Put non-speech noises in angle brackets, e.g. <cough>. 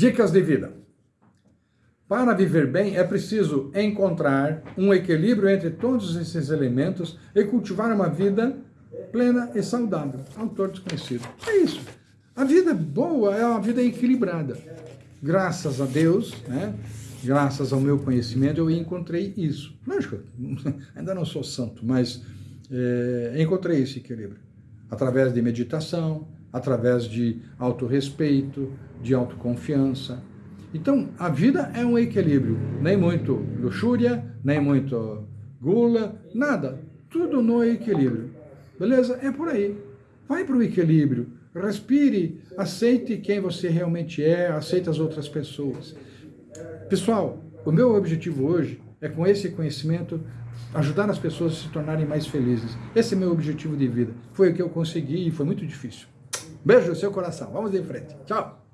Dicas de vida. Para viver bem é preciso encontrar um equilíbrio entre todos esses elementos e cultivar uma vida plena e saudável. Autor desconhecido. É isso. A vida boa é uma vida equilibrada. Graças a Deus, né? graças ao meu conhecimento, eu encontrei isso. Lógico, <laughs> ainda não sou santo, mas é, encontrei esse equilíbrio. Através de meditação, através de autorrespeito, de autoconfiança. Então, a vida é um equilíbrio. Nem muito luxúria, nem muito gula, nada. Tudo no equilíbrio. Beleza? É por aí. Vai para o equilíbrio. Respire, aceite quem você realmente é, aceite as outras pessoas. Pessoal, o meu objetivo hoje é com esse conhecimento ajudar as pessoas a se tornarem mais felizes. Esse é meu objetivo de vida. Foi o que eu consegui e foi muito difícil. Beijo no seu coração. Vamos em frente. Tchau.